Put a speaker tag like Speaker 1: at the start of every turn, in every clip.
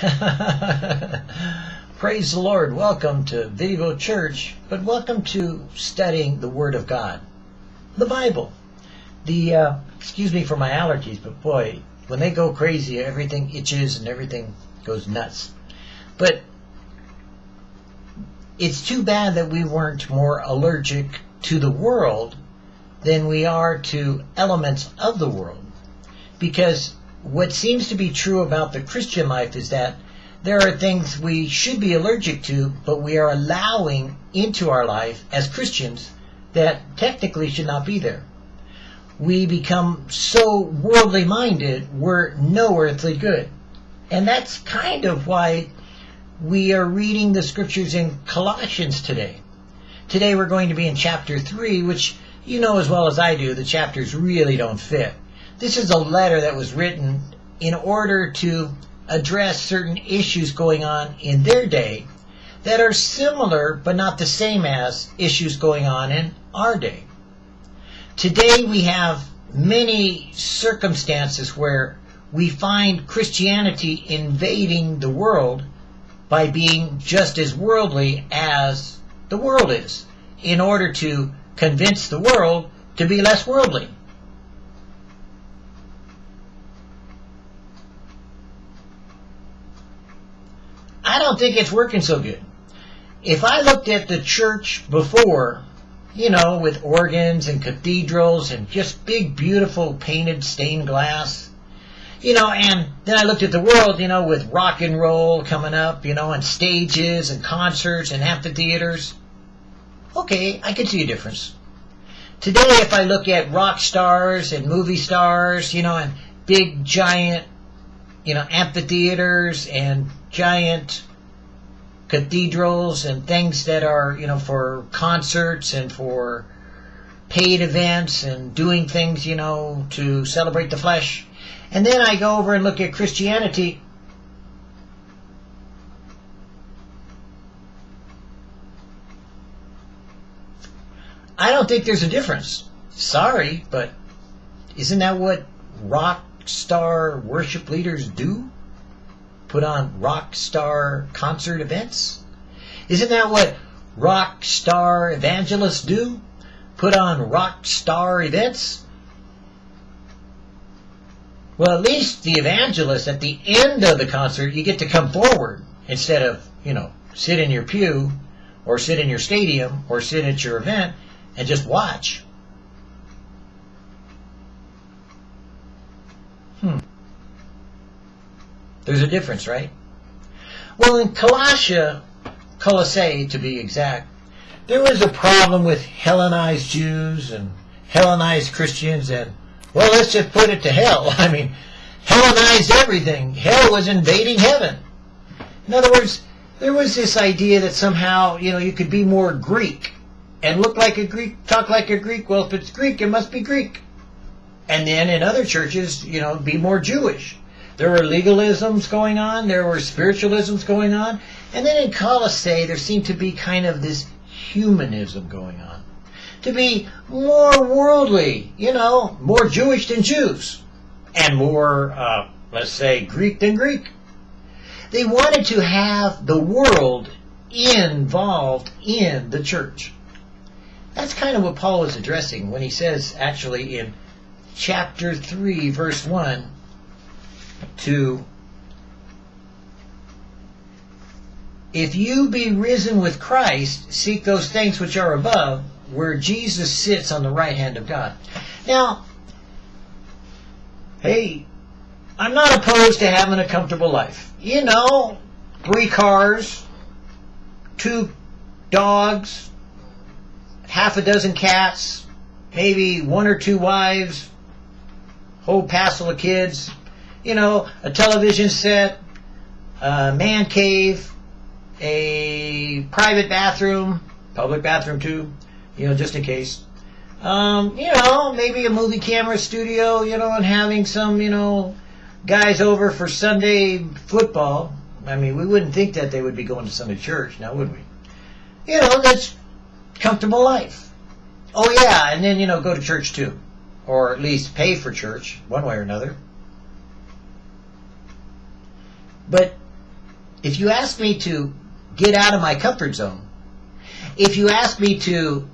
Speaker 1: Praise the Lord. Welcome to Vivo Church, but welcome to studying the Word of God, the Bible. The uh, excuse me for my allergies, but boy, when they go crazy, everything itches and everything goes nuts. But it's too bad that we weren't more allergic to the world than we are to elements of the world. Because what seems to be true about the Christian life is that there are things we should be allergic to, but we are allowing into our life as Christians that technically should not be there. We become so worldly minded, we're no earthly good. And that's kind of why we are reading the scriptures in Colossians today. Today we're going to be in chapter 3, which you know as well as I do, the chapters really don't fit. This is a letter that was written in order to address certain issues going on in their day that are similar but not the same as issues going on in our day. Today we have many circumstances where we find Christianity invading the world by being just as worldly as the world is in order to convince the world to be less worldly. I don't think it's working so good. If I looked at the church before, you know, with organs and cathedrals and just big, beautiful painted stained glass, you know, and then I looked at the world, you know, with rock and roll coming up, you know, and stages and concerts and amphitheaters. Okay, I can see a difference. Today, if I look at rock stars and movie stars, you know, and big, giant, you know, amphitheaters and giant cathedrals and things that are, you know, for concerts and for paid events and doing things, you know, to celebrate the flesh. And then I go over and look at Christianity. I don't think there's a difference. Sorry, but isn't that what rock star worship leaders do? put on rock star concert events? Isn't that what rock star evangelists do? Put on rock star events? Well, at least the evangelist, at the end of the concert, you get to come forward instead of, you know, sit in your pew or sit in your stadium or sit at your event and just watch. Hmm. There's a difference, right? Well, in Colossia, Colossae to be exact, there was a problem with Hellenized Jews and Hellenized Christians and, well, let's just put it to hell. I mean, Hellenized everything. Hell was invading heaven. In other words, there was this idea that somehow, you know, you could be more Greek and look like a Greek, talk like a Greek. Well, if it's Greek, it must be Greek. And then in other churches, you know, be more Jewish. There were legalisms going on, there were spiritualisms going on, and then in Colossae there seemed to be kind of this humanism going on. To be more worldly, you know, more Jewish than Jews, and more, uh, let's say, Greek than Greek. They wanted to have the world involved in the church. That's kind of what Paul is addressing when he says, actually, in chapter 3, verse 1, to if you be risen with Christ, seek those things which are above, where Jesus sits on the right hand of God. Now, hey, I'm not opposed to having a comfortable life. You know, three cars, two dogs, half a dozen cats, maybe one or two wives, whole passel of kids, you know, a television set, a man cave, a private bathroom, public bathroom too, you know, just in case. Um, you know, maybe a movie camera studio, you know, and having some, you know, guys over for Sunday football. I mean, we wouldn't think that they would be going to Sunday church, now would we? You know, that's comfortable life. Oh yeah, and then, you know, go to church too. Or at least pay for church, one way or another. But if you ask me to get out of my comfort zone, if you ask me to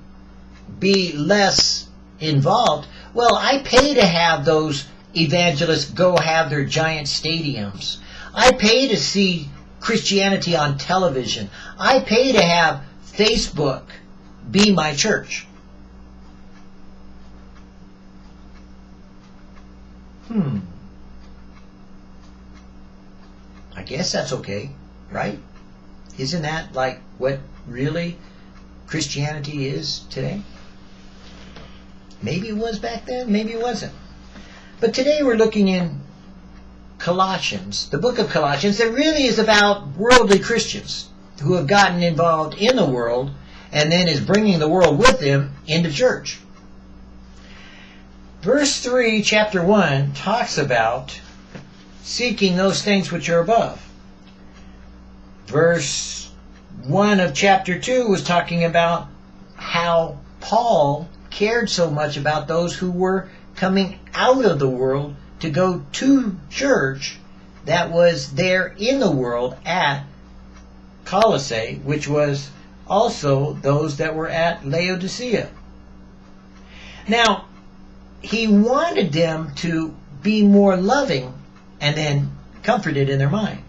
Speaker 1: be less involved, well, I pay to have those evangelists go have their giant stadiums. I pay to see Christianity on television. I pay to have Facebook be my church. Hmm. I guess that's okay, right? Isn't that like what really Christianity is today? Maybe it was back then, maybe it wasn't. But today we're looking in Colossians, the book of Colossians, that really is about worldly Christians who have gotten involved in the world and then is bringing the world with them into church. Verse 3, chapter 1, talks about seeking those things which are above. Verse 1 of chapter 2 was talking about how Paul cared so much about those who were coming out of the world to go to church that was there in the world at Colossae, which was also those that were at Laodicea. Now, he wanted them to be more loving and then comforted in their mind.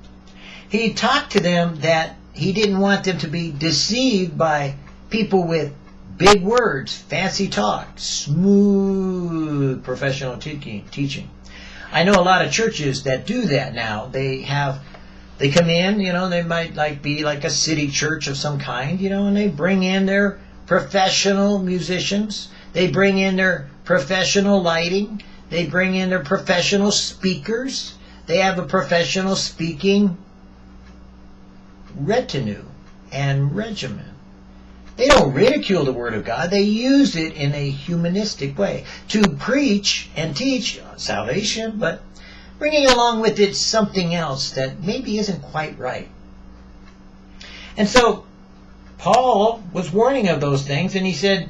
Speaker 1: He talked to them that he didn't want them to be deceived by people with big words, fancy talk, smooth professional teaching. I know a lot of churches that do that now. They have they come in, you know, they might like be like a city church of some kind, you know, and they bring in their professional musicians. They bring in their professional lighting. They bring in their professional speakers. They have a professional speaking retinue and regimen. They don't ridicule the Word of God. They use it in a humanistic way to preach and teach salvation, but bringing along with it something else that maybe isn't quite right. And so Paul was warning of those things, and he said,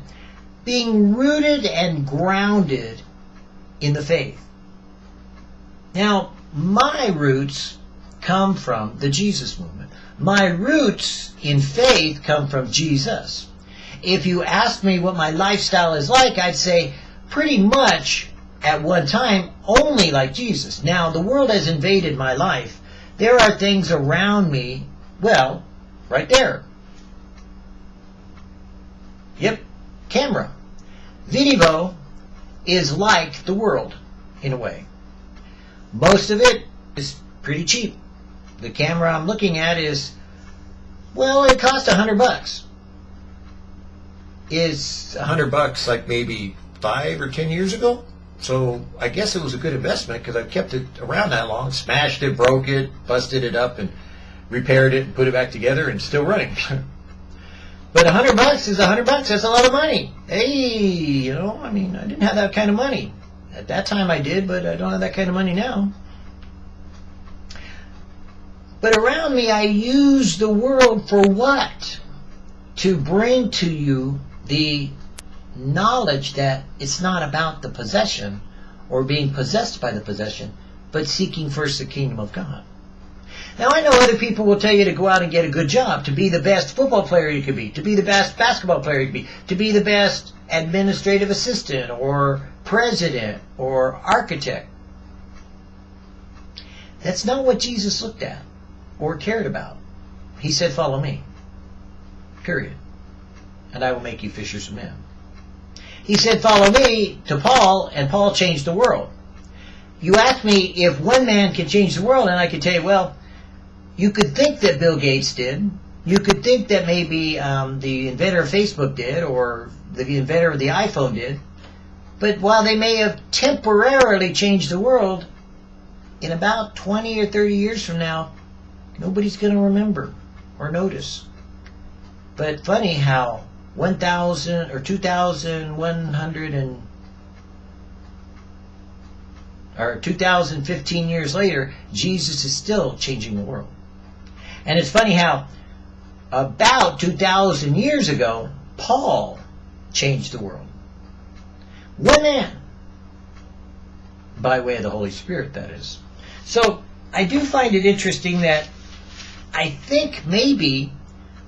Speaker 1: being rooted and grounded in the faith. Now, my roots come from the Jesus movement. My roots in faith come from Jesus. If you ask me what my lifestyle is like, I'd say pretty much at one time only like Jesus. Now, the world has invaded my life. There are things around me, well, right there. Yep, camera. Video is like the world, in a way. Most of it is pretty cheap. The camera I'm looking at is, well, it cost a hundred bucks. Is a hundred bucks like maybe five or ten years ago? So I guess it was a good investment because I've kept it around that long, smashed it, broke it, busted it up, and repaired it and put it back together and still running. but a hundred bucks is a hundred bucks. That's a lot of money. Hey, you know, I mean, I didn't have that kind of money. At that time I did, but I don't have that kind of money now. But around me I use the world for what? To bring to you the knowledge that it's not about the possession or being possessed by the possession, but seeking first the kingdom of God. Now I know other people will tell you to go out and get a good job, to be the best football player you could be, to be the best basketball player you could be, to be the best administrative assistant or president or architect. That's not what Jesus looked at or cared about. He said, follow me. Period. And I will make you fishers of men. He said, follow me to Paul, and Paul changed the world. You ask me if one man can change the world, and I can tell you, well, you could think that Bill Gates did. You could think that maybe um, the inventor of Facebook did, or the inventor of the iPhone did. But while they may have temporarily changed the world, in about 20 or 30 years from now, nobody's going to remember or notice. But funny how 1,000 or 2,100 and or 2015 years later, Jesus is still changing the world. And it's funny how about 2,000 years ago, Paul changed the world. One man. By way of the Holy Spirit, that is. So I do find it interesting that I think maybe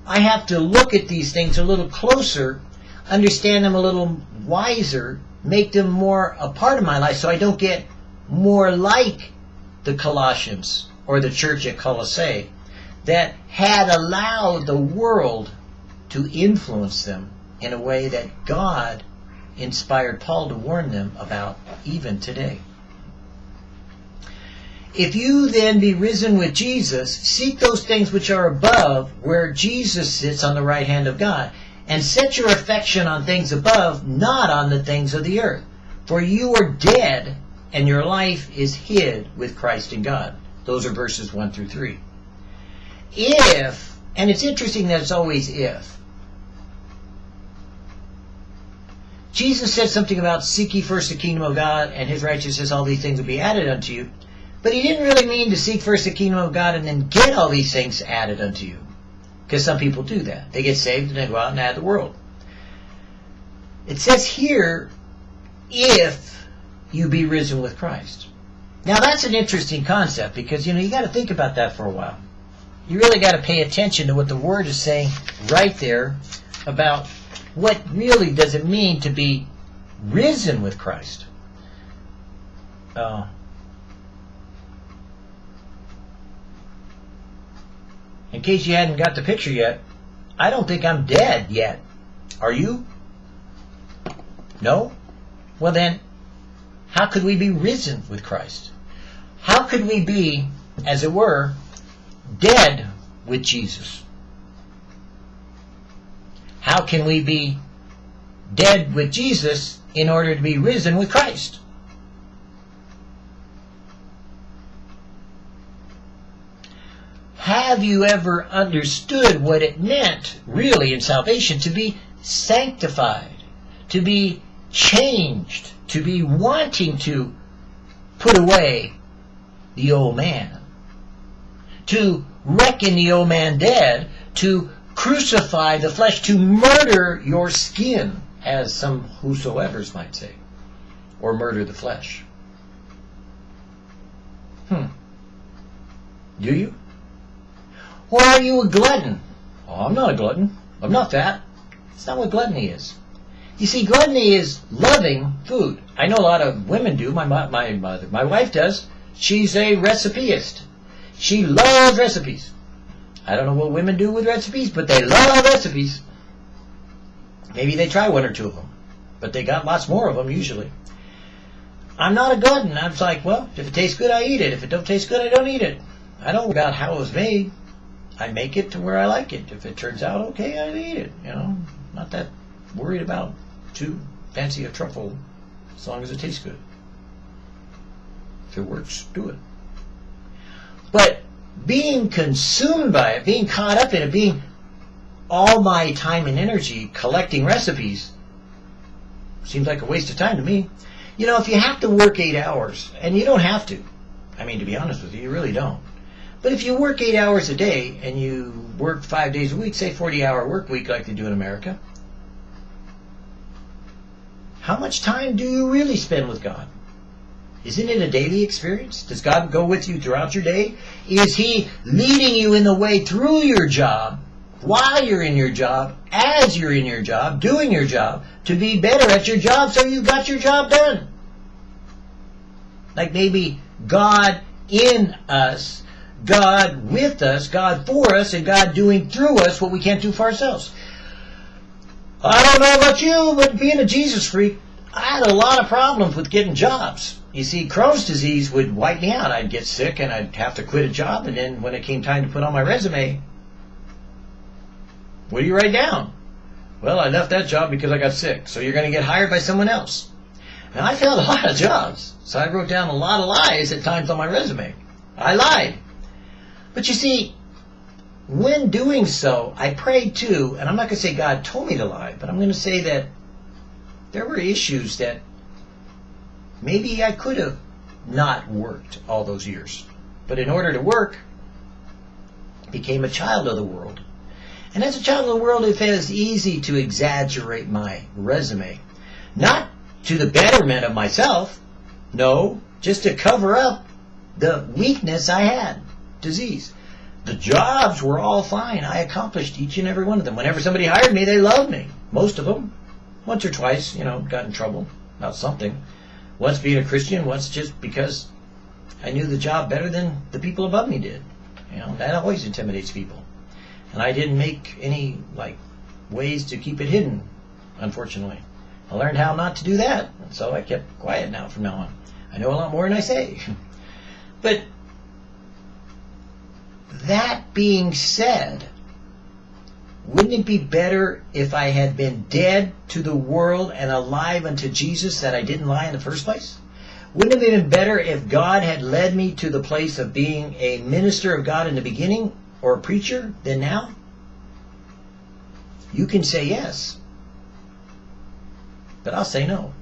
Speaker 1: I have to look at these things a little closer, understand them a little wiser, make them more a part of my life so I don't get more like the Colossians or the church at Colossae that had allowed the world to influence them in a way that God inspired Paul to warn them about even today. If you then be risen with Jesus, seek those things which are above, where Jesus sits on the right hand of God, and set your affection on things above, not on the things of the earth. For you are dead, and your life is hid with Christ in God. Those are verses 1 through 3. If, and it's interesting that it's always if, Jesus said something about seek ye first the kingdom of God and his righteousness, all these things will be added unto you. But he didn't really mean to seek first the kingdom of God and then get all these things added unto you. Because some people do that. They get saved and they go out and add the world. It says here, if you be risen with Christ. Now that's an interesting concept because you know you got to think about that for a while. You really got to pay attention to what the word is saying right there about what really does it mean to be risen with Christ. Uh, in case you hadn't got the picture yet, I don't think I'm dead yet. Are you? No? Well then, how could we be risen with Christ? How could we be, as it were, dead with Jesus? How can we be dead with Jesus in order to be risen with Christ? Have you ever understood what it meant, really, in salvation, to be sanctified, to be changed, to be wanting to put away the old man, to reckon the old man dead, to crucify the flesh, to murder your skin, as some whosoever's might say, or murder the flesh. Hmm. Do you? Or are you a glutton? Oh, I'm not a glutton. I'm not fat. It's not what gluttony is. You see, gluttony is loving food. I know a lot of women do. My my mother, my wife does. She's a recipeist. She loves recipes. I don't know what women do with recipes, but they love recipes. Maybe they try one or two of them, but they got lots more of them usually. I'm not a glutton. I'm like, well, if it tastes good, I eat it. If it don't taste good, I don't eat it. I don't about how it was made. I make it to where I like it. If it turns out okay, I eat it. You know, not that worried about too fancy a truffle, as long as it tastes good. If it works, do it. But being consumed by it, being caught up in it, being all my time and energy collecting recipes, seems like a waste of time to me. You know, if you have to work eight hours, and you don't have to, I mean, to be honest with you, you really don't. But if you work eight hours a day and you work five days a week, say 40 hour work week like they do in America, how much time do you really spend with God? Isn't it a daily experience? Does God go with you throughout your day? Is He leading you in the way through your job, while you're in your job, as you're in your job, doing your job, to be better at your job so you got your job done? Like maybe God in us God with us, God for us, and God doing through us what we can't do for ourselves. I don't know about you, but being a Jesus freak, I had a lot of problems with getting jobs. You see, Crohn's disease would wipe me out. I'd get sick and I'd have to quit a job, and then when it came time to put on my resume, what do you write down? Well, I left that job because I got sick, so you're going to get hired by someone else. And I failed a lot of jobs, so I wrote down a lot of lies at times on my resume. I lied. But you see, when doing so, I prayed too, and I'm not going to say God told me to lie, but I'm going to say that there were issues that maybe I could have not worked all those years. But in order to work, became a child of the world. And as a child of the world, it was easy to exaggerate my resume. Not to the betterment of myself, no, just to cover up the weakness I had disease. the jobs were all fine. I accomplished each and every one of them. Whenever somebody hired me, they loved me. Most of them. Once or twice, you know, got in trouble about something. Once being a Christian, once just because I knew the job better than the people above me did. You know, that always intimidates people. And I didn't make any, like, ways to keep it hidden, unfortunately. I learned how not to do that, so I kept quiet now from now on. I know a lot more than I say. but that being said, wouldn't it be better if I had been dead to the world and alive unto Jesus that I didn't lie in the first place? Wouldn't it have been better if God had led me to the place of being a minister of God in the beginning or a preacher than now? You can say yes, but I'll say no.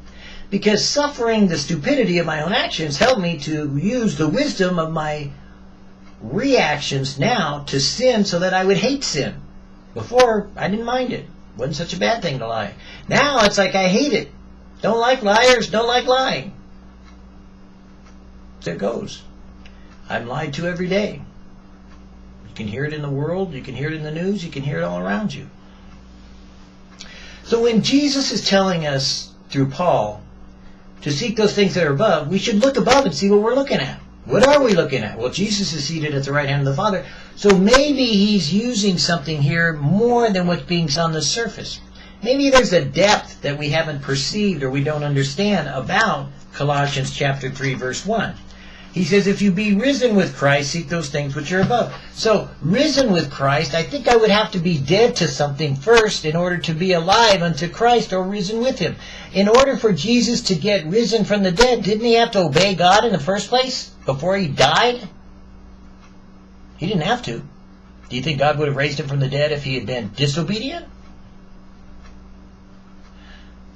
Speaker 1: Because suffering the stupidity of my own actions helped me to use the wisdom of my reactions now to sin so that I would hate sin. Before, I didn't mind it. Wasn't such a bad thing to lie. Now it's like I hate it. Don't like liars, don't like lying. There it goes. I'm lied to every day. You can hear it in the world, you can hear it in the news, you can hear it all around you. So when Jesus is telling us through Paul to seek those things that are above, we should look above and see what we're looking at. What are we looking at? Well, Jesus is seated at the right hand of the Father. So maybe he's using something here more than what's being on the surface. Maybe there's a depth that we haven't perceived or we don't understand about Colossians chapter 3 verse 1. He says, if you be risen with Christ, seek those things which are above. So, risen with Christ, I think I would have to be dead to something first in order to be alive unto Christ or risen with him. In order for Jesus to get risen from the dead, didn't he have to obey God in the first place before he died? He didn't have to. Do you think God would have raised him from the dead if he had been disobedient?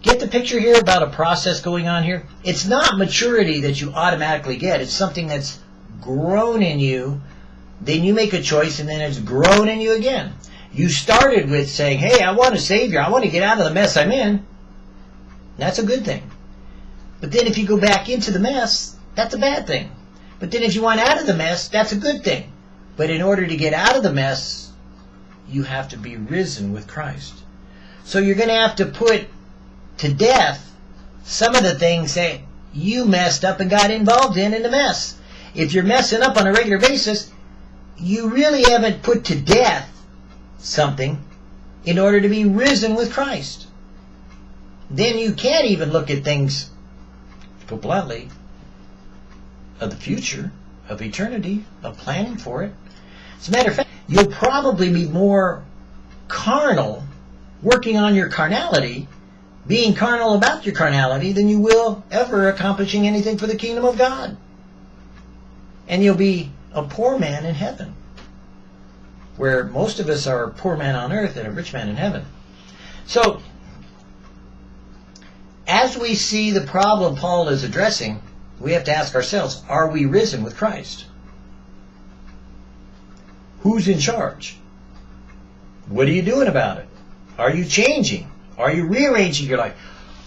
Speaker 1: Get the picture here about a process going on here? It's not maturity that you automatically get. It's something that's grown in you. Then you make a choice and then it's grown in you again. You started with saying, hey, I want a Savior. I want to get out of the mess I'm in. That's a good thing. But then if you go back into the mess, that's a bad thing. But then if you want out of the mess, that's a good thing. But in order to get out of the mess, you have to be risen with Christ. So you're going to have to put to death some of the things that you messed up and got involved in in the mess. If you're messing up on a regular basis, you really haven't put to death something in order to be risen with Christ. Then you can't even look at things, put bluntly, of the future, of eternity, of planning for it. As a matter of fact, you'll probably be more carnal, working on your carnality, being carnal about your carnality than you will ever accomplishing anything for the kingdom of God. And you'll be a poor man in heaven, where most of us are a poor man on earth and a rich man in heaven. So, as we see the problem Paul is addressing, we have to ask ourselves, are we risen with Christ? Who's in charge? What are you doing about it? Are you changing? Are you rearranging your life?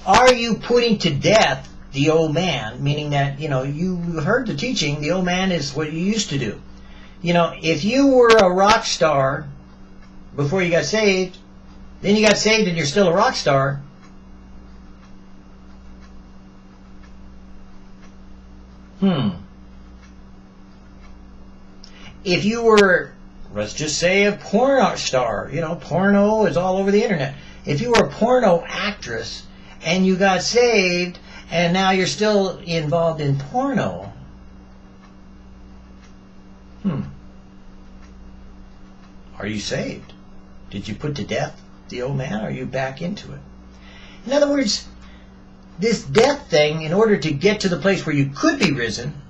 Speaker 1: Are you putting to death the old man? Meaning that, you know, you heard the teaching, the old man is what you used to do. You know, if you were a rock star before you got saved, then you got saved and you're still a rock star, Hmm. If you were, let's just say, a porn star, you know, porno is all over the internet if you were a porno actress and you got saved and now you're still involved in porno, hmm, are you saved? Did you put to death the old man? Or are you back into it? In other words, this death thing, in order to get to the place where you could be risen,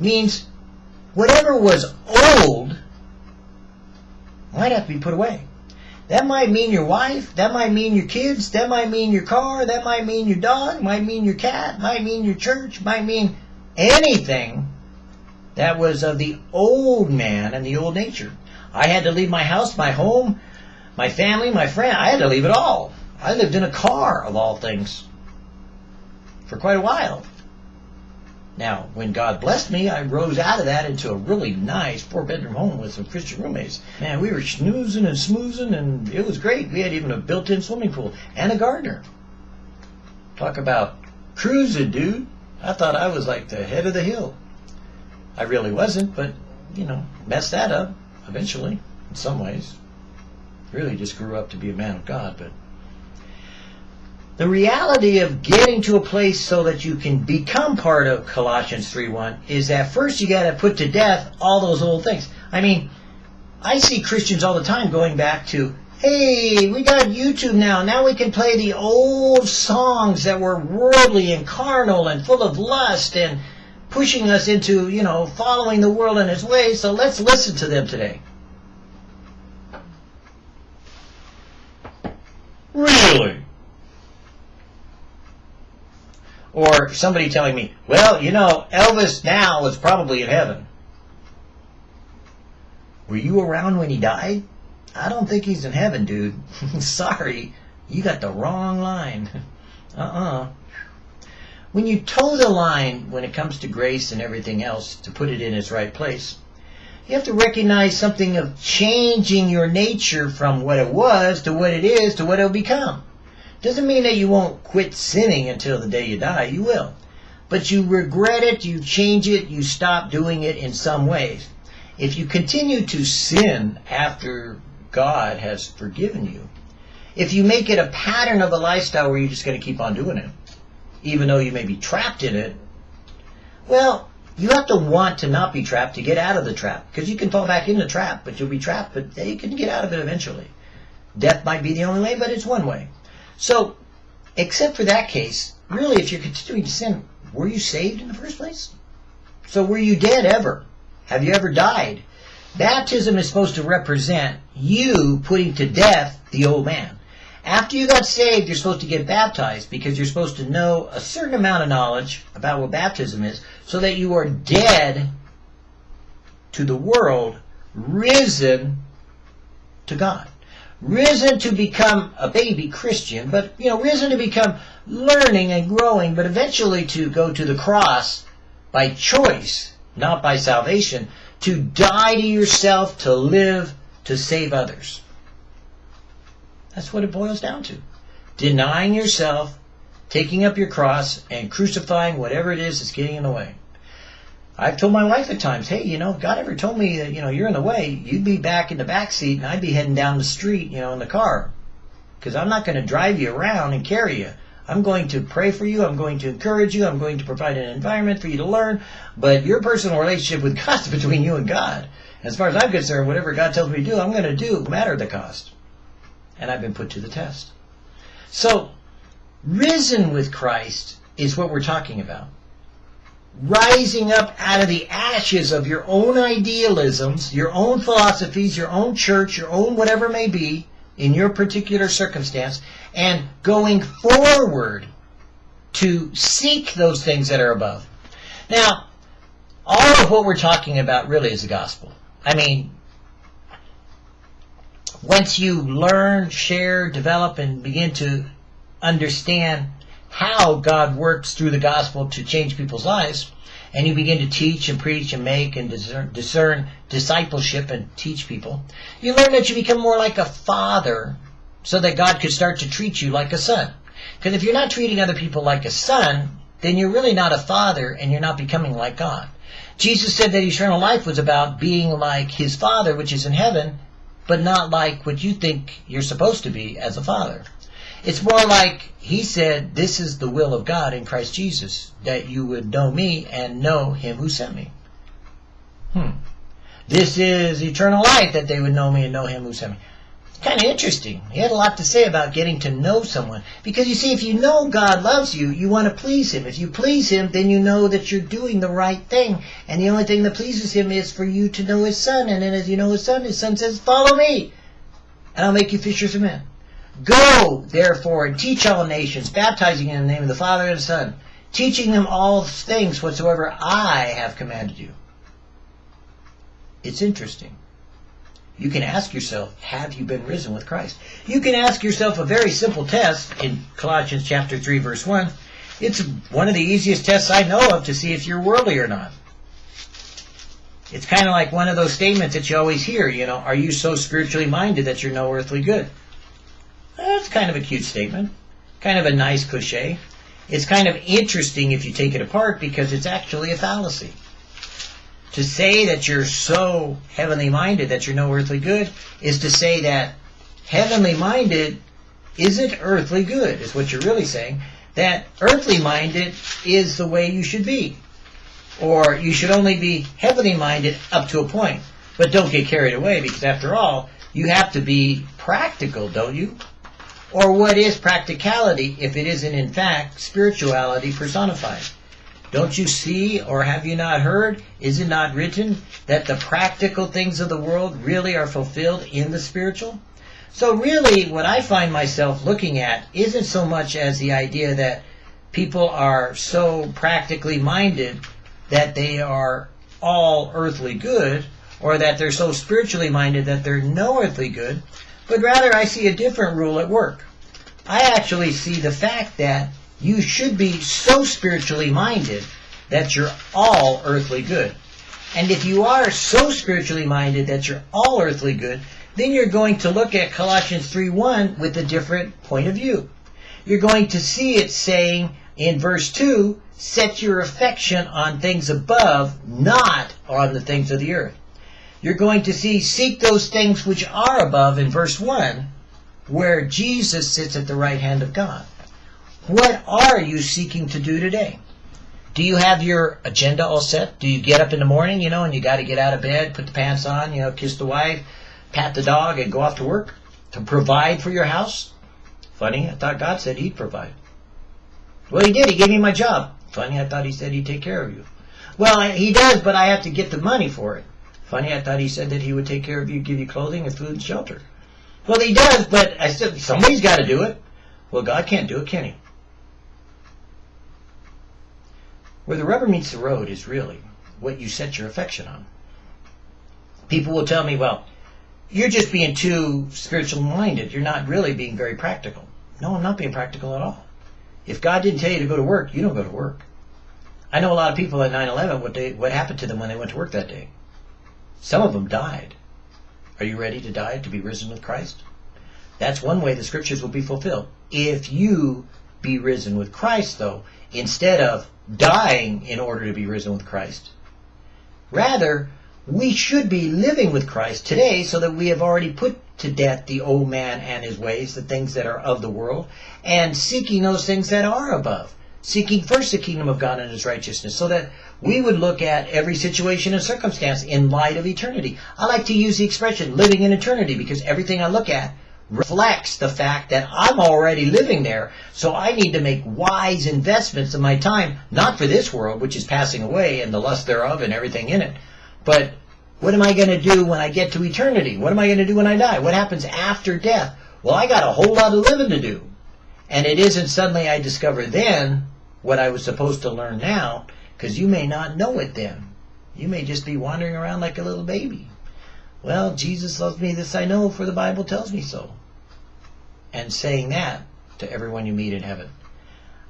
Speaker 1: means whatever was old might have to be put away. That might mean your wife. That might mean your kids. That might mean your car. That might mean your dog. Might mean your cat. Might mean your church. Might mean anything that was of the old man and the old nature. I had to leave my house, my home, my family, my friend. I had to leave it all. I lived in a car, of all things, for quite a while. Now, when God blessed me, I rose out of that into a really nice four bedroom home with some Christian roommates. Man, we were snoozing and smoozing, and it was great. We had even a built in swimming pool and a gardener. Talk about cruising, dude. I thought I was like the head of the hill. I really wasn't, but, you know, messed that up eventually, in some ways. Really just grew up to be a man of God, but the reality of getting to a place so that you can become part of Colossians 3.1 is that first you got to put to death all those old things. I mean, I see Christians all the time going back to, hey, we got YouTube now. Now we can play the old songs that were worldly and carnal and full of lust and pushing us into, you know, following the world in its ways. So let's listen to them today. Really? Or somebody telling me, well, you know, Elvis now is probably in heaven. Were you around when he died? I don't think he's in heaven, dude. Sorry, you got the wrong line. uh-uh. When you toe the line when it comes to grace and everything else to put it in its right place, you have to recognize something of changing your nature from what it was to what it is to what it'll become. Doesn't mean that you won't quit sinning until the day you die. You will. But you regret it, you change it, you stop doing it in some ways. If you continue to sin after God has forgiven you, if you make it a pattern of a lifestyle where you're just going to keep on doing it, even though you may be trapped in it, well, you have to want to not be trapped to get out of the trap. Because you can fall back in the trap, but you'll be trapped, but you can get out of it eventually. Death might be the only way, but it's one way. So, except for that case, really, if you're continuing to sin, were you saved in the first place? So were you dead ever? Have you ever died? Baptism is supposed to represent you putting to death the old man. After you got saved, you're supposed to get baptized because you're supposed to know a certain amount of knowledge about what baptism is so that you are dead to the world, risen to God risen to become a baby Christian, but you know, risen to become learning and growing, but eventually to go to the cross by choice, not by salvation, to die to yourself, to live, to save others. That's what it boils down to. Denying yourself, taking up your cross, and crucifying whatever it is that's getting in the way. I've told my wife at times, hey, you know, if God ever told me that, you know, you're in the way, you'd be back in the back seat and I'd be heading down the street, you know, in the car. Because I'm not going to drive you around and carry you. I'm going to pray for you. I'm going to encourage you. I'm going to provide an environment for you to learn. But your personal relationship with God is between you and God. As far as I'm concerned, whatever God tells me to do, I'm going to do, no matter the cost. And I've been put to the test. So, risen with Christ is what we're talking about rising up out of the ashes of your own idealisms, your own philosophies, your own church, your own whatever may be in your particular circumstance, and going forward to seek those things that are above. Now, all of what we're talking about really is the gospel. I mean, once you learn, share, develop, and begin to understand how God works through the gospel to change people's lives, and you begin to teach and preach and make and discern, discern discipleship and teach people, you learn that you become more like a father so that God could start to treat you like a son. Because if you're not treating other people like a son, then you're really not a father and you're not becoming like God. Jesus said that eternal life was about being like his father, which is in heaven, but not like what you think you're supposed to be as a father. It's more like he said, This is the will of God in Christ Jesus, that you would know me and know him who sent me. Hmm. This is eternal life, that they would know me and know him who sent me. Kind of interesting. He had a lot to say about getting to know someone. Because you see, if you know God loves you, you want to please him. If you please him, then you know that you're doing the right thing. And the only thing that pleases him is for you to know his son. And then as you know his son, his son says, Follow me, and I'll make you fishers of men. Go, therefore, and teach all nations, baptizing in the name of the Father and the Son, teaching them all things whatsoever I have commanded you. It's interesting. You can ask yourself, have you been risen with Christ? You can ask yourself a very simple test in Colossians chapter 3 verse 1. It's one of the easiest tests I know of to see if you're worldly or not. It's kind of like one of those statements that you always hear, you know, are you so spiritually minded that you're no earthly good? Kind of a cute statement, kind of a nice cliche. It's kind of interesting if you take it apart because it's actually a fallacy. To say that you're so heavenly minded that you're no earthly good is to say that heavenly minded isn't earthly good, is what you're really saying. That earthly minded is the way you should be. Or you should only be heavenly minded up to a point. But don't get carried away because after all, you have to be practical, don't you? Or what is practicality if it isn't in fact spirituality personified? Don't you see or have you not heard? Is it not written that the practical things of the world really are fulfilled in the spiritual? So really what I find myself looking at isn't so much as the idea that people are so practically minded that they are all earthly good or that they're so spiritually minded that they're no earthly good, but rather I see a different rule at work. I actually see the fact that you should be so spiritually minded that you're all earthly good. And if you are so spiritually minded that you're all earthly good, then you're going to look at Colossians 3.1 with a different point of view. You're going to see it saying in verse 2, set your affection on things above, not on the things of the earth. You're going to see seek those things which are above in verse 1, where Jesus sits at the right hand of God. What are you seeking to do today? Do you have your agenda all set? Do you get up in the morning, you know, and you got to get out of bed, put the pants on, you know, kiss the wife, pat the dog, and go off to work to provide for your house? Funny, I thought God said He'd provide. Well, He did. He gave me my job. Funny, I thought He said He'd take care of you. Well, He does, but I have to get the money for it. Funny, I thought He said that He would take care of you, give you clothing and food and shelter. Well, He does, but I said somebody's got to do it. Well, God can't do it, can He? Where the rubber meets the road is really what you set your affection on. People will tell me, well, you're just being too spiritual minded. You're not really being very practical. No, I'm not being practical at all. If God didn't tell you to go to work, you don't go to work. I know a lot of people at 9-11, what, what happened to them when they went to work that day. Some of them died. Are you ready to die to be risen with Christ? That's one way the scriptures will be fulfilled. If you be risen with Christ, though, instead of dying in order to be risen with Christ. Rather, we should be living with Christ today so that we have already put to death the old man and his ways, the things that are of the world, and seeking those things that are above. Seeking first the kingdom of God and his righteousness, so that we would look at every situation and circumstance in light of eternity. I like to use the expression living in eternity because everything I look at reflects the fact that I'm already living there. So I need to make wise investments of my time, not for this world, which is passing away and the lust thereof and everything in it, but what am I going to do when I get to eternity? What am I going to do when I die? What happens after death? Well, I got a whole lot of living to do. And it isn't suddenly I discover then what I was supposed to learn now, because you may not know it then. You may just be wandering around like a little baby. Well, Jesus loves me, this I know, for the Bible tells me so and saying that to everyone you meet in heaven.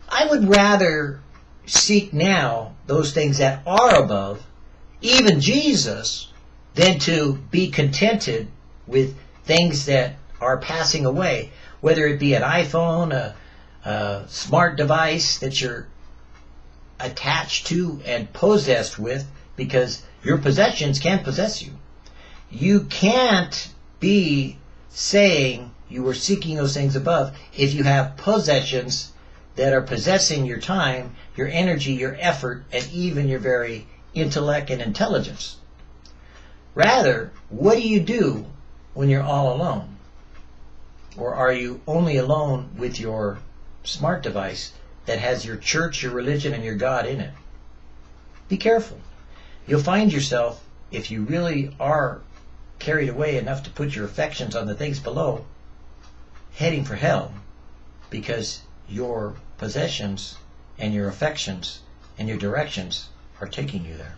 Speaker 1: I would rather seek now those things that are above, even Jesus, than to be contented with things that are passing away, whether it be an iPhone, a, a smart device that you're attached to and possessed with, because your possessions can't possess you. You can't be saying you were seeking those things above. If you have possessions that are possessing your time, your energy, your effort, and even your very intellect and intelligence. Rather, what do you do when you're all alone? Or are you only alone with your smart device that has your church, your religion, and your God in it? Be careful. You'll find yourself, if you really are carried away enough to put your affections on the things below, heading for hell because your possessions and your affections and your directions are taking you there.